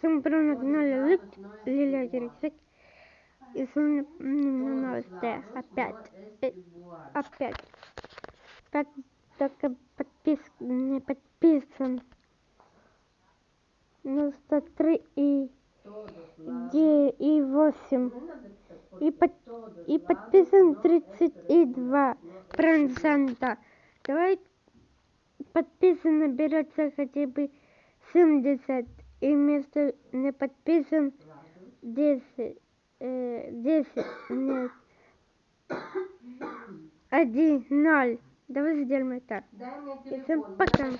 Всем привет, на канале Лик, Лилия Кириксик. И новости. Опять. Опять. Как только подпис... не подписан. 93 и... Где и 8. И, под... и подписан 32 процента. Давай подписан наберется хотя бы 70 и вместо не подписан 10, э, 10, нет, 1, 0. Давай сделаем это. И всем пока.